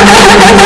you